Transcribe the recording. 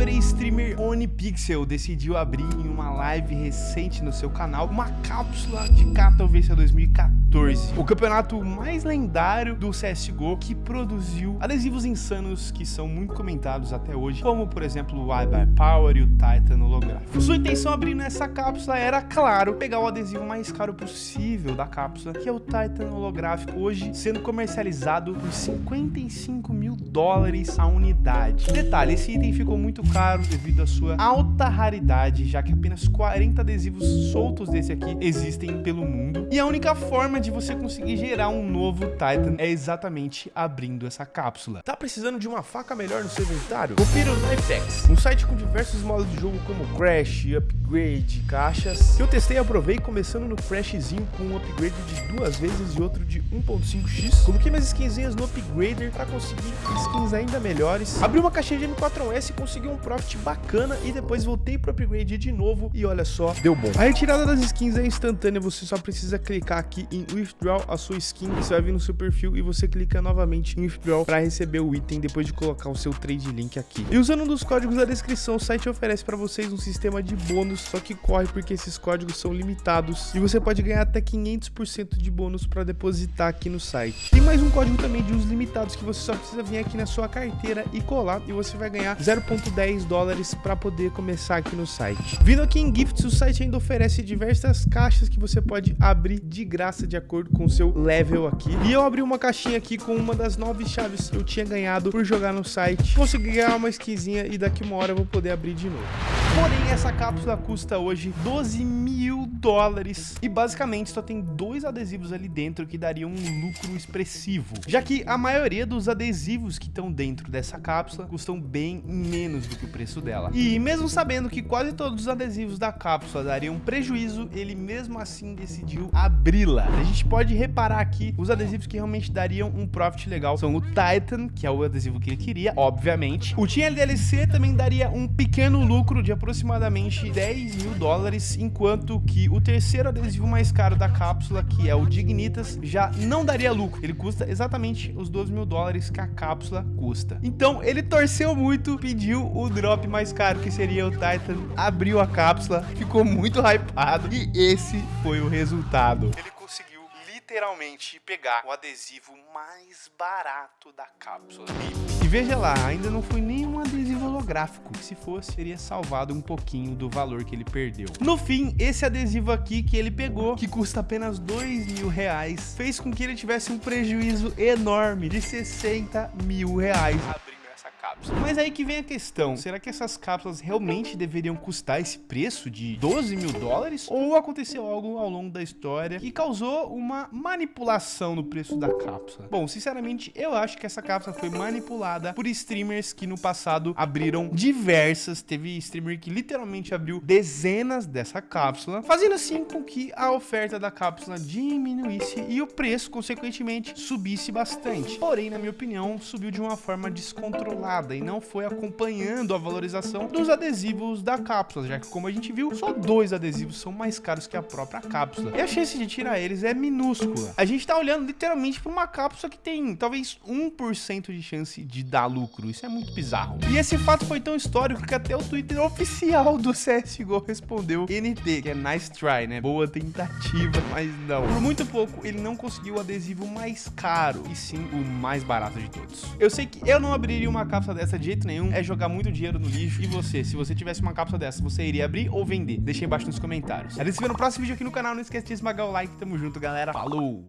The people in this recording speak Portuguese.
youtuber e streamer OniPixel decidiu abrir em uma live recente no seu canal uma cápsula de Katowice 2014, o campeonato mais lendário do CSGO que produziu adesivos insanos que são muito comentados até hoje, como por exemplo o iBuy Power e o Titan holográfico. Sua intenção abrindo essa cápsula era, claro, pegar o adesivo mais caro possível da cápsula, que é o Titan holográfico, hoje sendo comercializado por 55 mil dólares a unidade. Detalhe, esse item ficou muito caro devido à sua alta raridade, já que apenas 40 adesivos soltos desse aqui existem pelo mundo. E a única forma de você conseguir gerar um novo Titan é exatamente abrindo essa cápsula. Tá precisando de uma faca melhor no seu inventário? Confira o Knifex, um site com diversos modos de jogo como Crash, Upgrade, caixas. Eu testei e aprovei começando no Crashzinho com um upgrade de duas vezes e outro de 1.5x. Coloquei minhas skinzinhas no Upgrader para conseguir skins ainda melhores. Abri uma caixinha de M4S, consegui um profit bacana e depois voltei pro Upgrade de novo e olha só, deu bom. A retirada das skins é instantânea, você só precisa clicar aqui em Withdraw a sua skin, você vai vir no seu perfil e você clica novamente em Withdraw para receber o item depois de colocar o seu trade link aqui. E usando um dos códigos da descrição, o site oferece para vocês um sistema de bônus, só que corre porque esses códigos são limitados e você pode ganhar até 500% de bônus para depositar aqui no site. Tem mais um código também de uso limitados que você só precisa vir aqui na sua carteira e colar e você vai ganhar 0.10 dólares para poder começar aqui no site. Vindo aqui em Gifts, o site ainda oferece diversas caixas que você pode abrir de graça de acordo com o seu level aqui. E eu abri uma caixinha aqui com uma das nove chaves que eu tinha ganhado por jogar no site. Consegui ganhar uma skinzinha e daqui uma hora eu vou poder abrir de novo. Porém, essa cápsula custa hoje 12 mil dólares e basicamente só tem dois adesivos ali dentro que dariam um lucro expressivo, já que a maioria dos adesivos que estão dentro dessa cápsula custam bem menos do que o preço dela. E mesmo sabendo que quase todos os adesivos da cápsula dariam prejuízo, ele mesmo assim decidiu abri-la. A gente pode reparar aqui os adesivos que realmente dariam um profit legal são o Titan, que é o adesivo que ele queria, obviamente. O Team LDLC também daria um pequeno lucro de aproximadamente 10 mil dólares, enquanto que o terceiro adesivo mais caro da cápsula, que é o Dignitas, já não daria lucro. Ele custa exatamente os 12 mil dólares que a cápsula custa. Então ele torceu muito, pediu o drop mais caro, que seria o Titan, abriu a cápsula, ficou muito hypado e esse foi o resultado. Ele conseguiu literalmente pegar o adesivo mais barato da cápsula. E, veja lá, ainda não foi nenhum adesivo holográfico. Se fosse, teria salvado um pouquinho do valor que ele perdeu. No fim, esse adesivo aqui que ele pegou, que custa apenas dois mil reais, fez com que ele tivesse um prejuízo enorme de 60 mil reais cápsula. Mas aí que vem a questão, será que essas cápsulas realmente deveriam custar esse preço de 12 mil dólares? Ou aconteceu algo ao longo da história que causou uma manipulação no preço da cápsula? Bom, sinceramente, eu acho que essa cápsula foi manipulada por streamers que no passado abriram diversas, teve streamer que literalmente abriu dezenas dessa cápsula, fazendo assim com que a oferta da cápsula diminuísse e o preço, consequentemente, subisse bastante. Porém, na minha opinião, subiu de uma forma descontrolada e não foi acompanhando a valorização dos adesivos da cápsula, já que como a gente viu, só dois adesivos são mais caros que a própria cápsula. E a chance de tirar eles é minúscula. A gente tá olhando literalmente para uma cápsula que tem talvez 1% de chance de dar lucro. Isso é muito bizarro. E esse fato foi tão histórico que até o Twitter oficial do CSGO respondeu NT, que é nice try, né? Boa tentativa, mas não. Por muito pouco, ele não conseguiu o adesivo mais caro, e sim o mais barato de todos. Eu sei que eu não abriria uma cápsula dessa de jeito nenhum é jogar muito dinheiro no lixo. E você, se você tivesse uma cápsula dessa, você iria abrir ou vender? Deixa aí embaixo nos comentários. A gente se vê no próximo vídeo aqui no canal. Não esquece de esmagar o like. Tamo junto, galera. Falou!